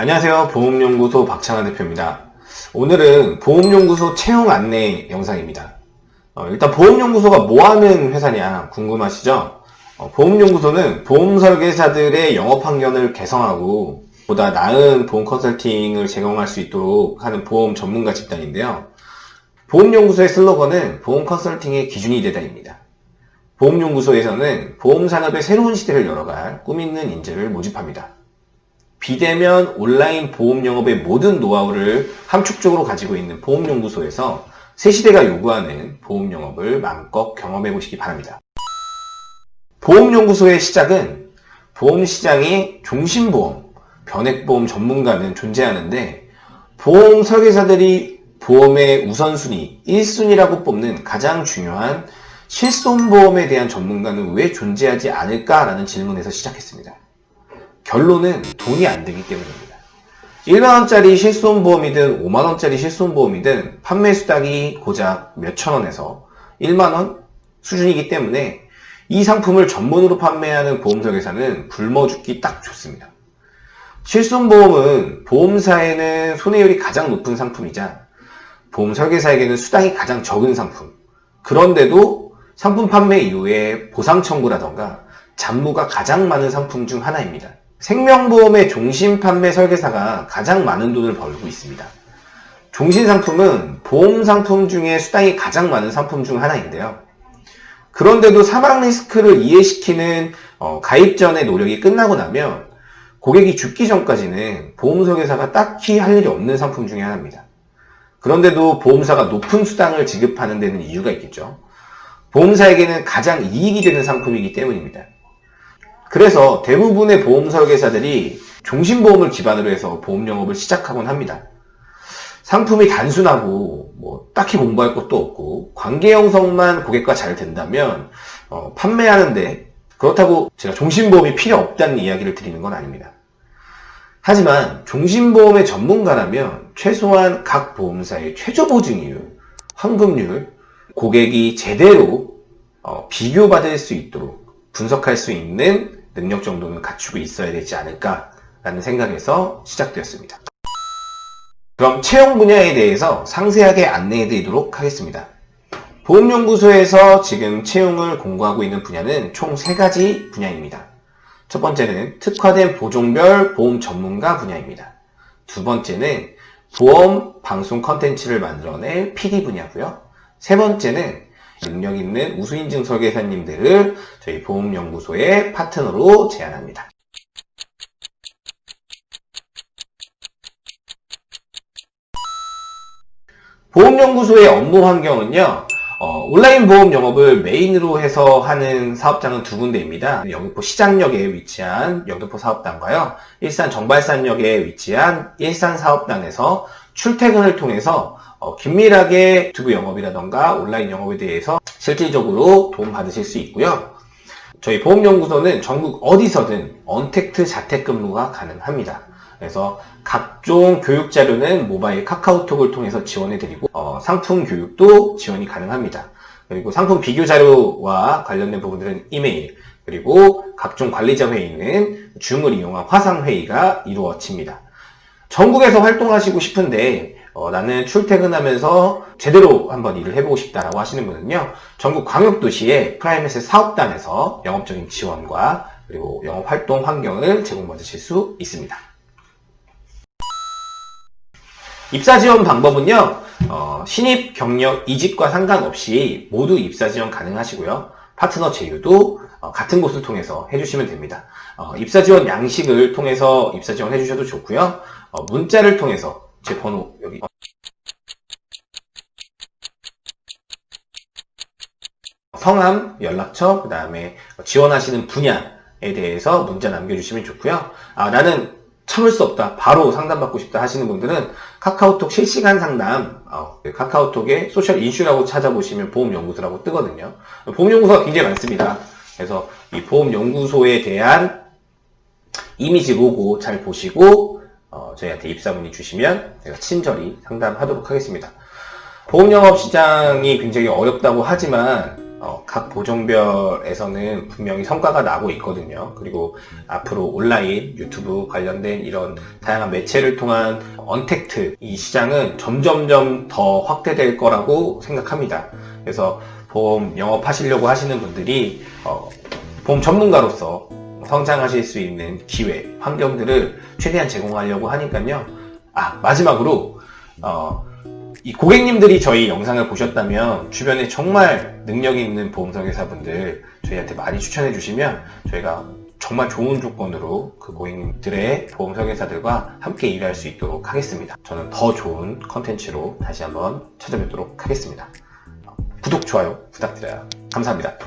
안녕하세요. 보험연구소 박찬환 대표입니다. 오늘은 보험연구소 채용 안내 영상입니다. 어, 일단 보험연구소가 뭐하는 회사냐 궁금하시죠? 어, 보험연구소는 보험설계사들의 영업환경을 개성하고 보다 나은 보험 컨설팅을 제공할 수 있도록 하는 보험 전문가 집단인데요. 보험연구소의 슬로건은 보험 컨설팅의 기준이 되다입니다. 보험연구소에서는 보험산업의 새로운 시대를 열어갈 꿈있는 인재를 모집합니다. 비대면 온라인 보험 영업의 모든 노하우를 함축적으로 가지고 있는 보험연구소에서 새 시대가 요구하는 보험 영업을 마음껏 경험해 보시기 바랍니다. 보험연구소의 시작은 보험시장의 종신보험, 변액보험 전문가는 존재하는데 보험 설계사들이 보험의 우선순위, 1순위라고 뽑는 가장 중요한 실손보험에 대한 전문가는 왜 존재하지 않을까라는 질문에서 시작했습니다. 결론은 돈이 안 되기 때문입니다. 1만원짜리 실손보험이든 5만원짜리 실손보험이든 판매 수당이 고작 몇천원에서 1만원 수준이기 때문에 이 상품을 전문으로 판매하는 보험설계사는 굶어 죽기 딱 좋습니다. 실손보험은 보험사에는 손해율이 가장 높은 상품이자 보험 설계사에게는 수당이 가장 적은 상품. 그런데도 상품 판매 이후에 보상 청구라던가 잔무가 가장 많은 상품 중 하나입니다. 생명보험의 종신 판매 설계사가 가장 많은 돈을 벌고 있습니다. 종신 상품은 보험 상품 중에 수당이 가장 많은 상품 중 하나인데요. 그런데도 사망 리스크를 이해시키는 어, 가입 전의 노력이 끝나고 나면 고객이 죽기 전까지는 보험 설계사가 딱히 할 일이 없는 상품 중에 하나입니다. 그런데도 보험사가 높은 수당을 지급하는 데는 이유가 있겠죠. 보험사에게는 가장 이익이 되는 상품이기 때문입니다. 그래서 대부분의 보험 설계사들이 종신보험을 기반으로 해서 보험 영업을 시작하곤 합니다. 상품이 단순하고 뭐 딱히 공부할 것도 없고 관계 형성만 고객과 잘 된다면 어, 판매하는데 그렇다고 제가 종신보험이 필요 없다는 이야기를 드리는 건 아닙니다. 하지만 종신보험의 전문가라면 최소한 각 보험사의 최저 보증이율, 환급률, 고객이 제대로 어, 비교받을 수 있도록 분석할 수 있는 능력 정도는 갖추고 있어야 되지 않을까라는 생각에서 시작되었습니다. 그럼 채용 분야에 대해서 상세하게 안내해 드리도록 하겠습니다. 보험연구소에서 지금 채용을 공고하고 있는 분야는 총 3가지 분야입니다. 첫 번째는 특화된 보종별 보험 전문가 분야입니다. 두 번째는 보험 방송 컨텐츠를 만들어낼 PD 분야고요. 세 번째는 능력 있는 우수인증 설계사님들을 저희 보험연구소의 파트너로 제안합니다. 보험연구소의 업무 환경은요. 어, 온라인 보험 영업을 메인으로 해서 하는 사업장은 두 군데입니다. 영등포 시장역에 위치한 영등포 사업단과요. 일산 정발산역에 위치한 일산 사업단에서 출퇴근을 통해서 어, 긴밀하게 유튜브 영업이라던가 온라인 영업에 대해서 실질적으로 도움받으실 수 있고요. 저희 보험연구소는 전국 어디서든 언택트 자택근무가 가능합니다. 그래서 각종 교육 자료는 모바일 카카오톡을 통해서 지원해드리고 어, 상품 교육도 지원이 가능합니다. 그리고 상품 비교 자료와 관련된 부분들은 이메일 그리고 각종 관리자 회의는 줌을 이용한 화상 회의가 이루어집니다. 전국에서 활동하시고 싶은데 어, 나는 출퇴근하면서 제대로 한번 일을 해보고 싶다라고 하시는 분은요 전국 광역도시의 프라이메스 사업단에서 영업적인 지원과 그리고 영업활동 환경을 제공받으실 수 있습니다. 입사 지원 방법은요 어, 신입 경력 이직과 상관없이 모두 입사 지원 가능하시고요. 파트너 제휴도 어, 같은 곳을 통해서 해주시면 됩니다. 어, 입사 지원 양식을 통해서 입사 지원 해주셔도 좋고요. 어, 문자를 통해서 제 번호 여기 성함, 연락처, 그 다음에 지원하시는 분야에 대해서 문자 남겨주시면 좋고요 아, 나는 참을 수 없다. 바로 상담받고 싶다 하시는 분들은 카카오톡 실시간 상담 어, 그 카카오톡에 소셜 인슈라고 찾아보시면 보험연구소라고 뜨거든요. 보험연구소가 굉장히 많습니다. 그래서 이 보험연구소에 대한 이미지 로고 잘 보시고 어, 저희한테 입사 문의 주시면 제가 친절히 상담하도록 하겠습니다. 보험영업 시장이 굉장히 어렵다고 하지만 어, 각 보종별에서는 분명히 성과가 나고 있거든요. 그리고 앞으로 온라인, 유튜브 관련된 이런 다양한 매체를 통한 언택트 이 시장은 점점점 더 확대될 거라고 생각합니다. 그래서 보험 영업하시려고 하시는 분들이 어, 보험 전문가로서 성장하실 수 있는 기회, 환경들을 최대한 제공하려고 하니까요. 아 마지막으로 어, 이 고객님들이 저희 영상을 보셨다면 주변에 정말 능력 있는 보험설계사분들 저희한테 많이 추천해 주시면 저희가 정말 좋은 조건으로 그 고객님들의 보험 설계사들과 함께 일할 수 있도록 하겠습니다. 저는 더 좋은 컨텐츠로 다시 한번 찾아뵙도록 하겠습니다. 구독, 좋아요 부탁드려요. 감사합니다.